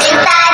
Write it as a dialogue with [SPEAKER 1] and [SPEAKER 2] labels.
[SPEAKER 1] 明白